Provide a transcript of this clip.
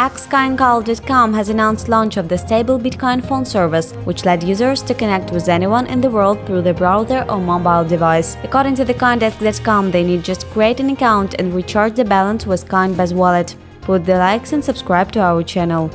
xcoincall.com has announced launch of the stable Bitcoin phone service, which led users to connect with anyone in the world through the browser or mobile device. According to the Coindesk.com, they need just create an account and recharge the balance with Coinbase wallet. Put the likes and subscribe to our channel.